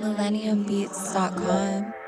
millenniumbeats.com.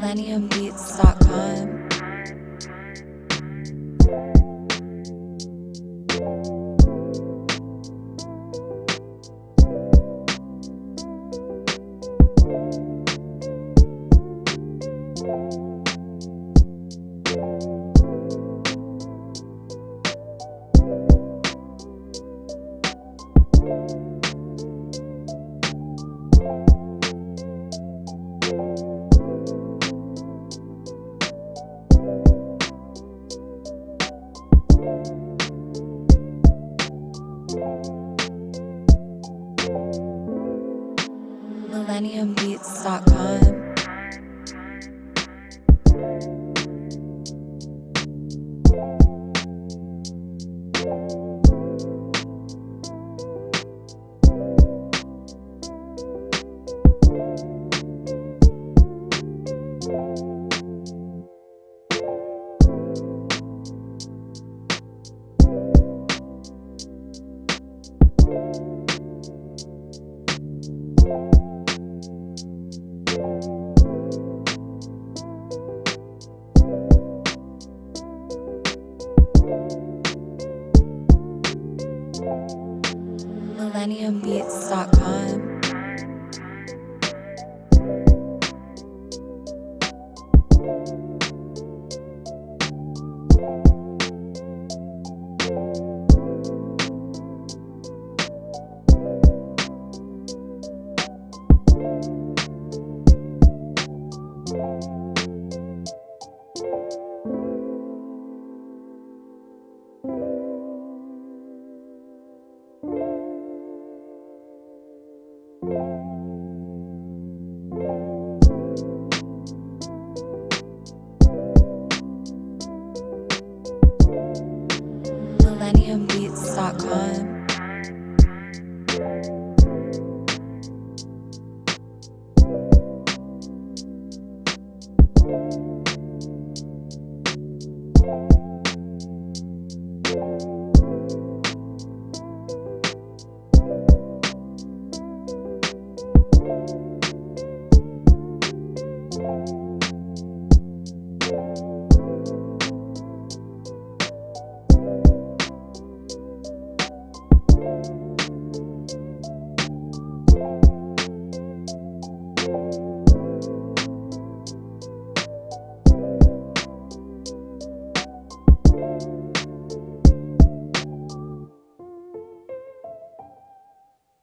MillenniumBeats.com. MillenniumBeats.com. millenniumbeats.com. Thank premiumbeats.com. Thank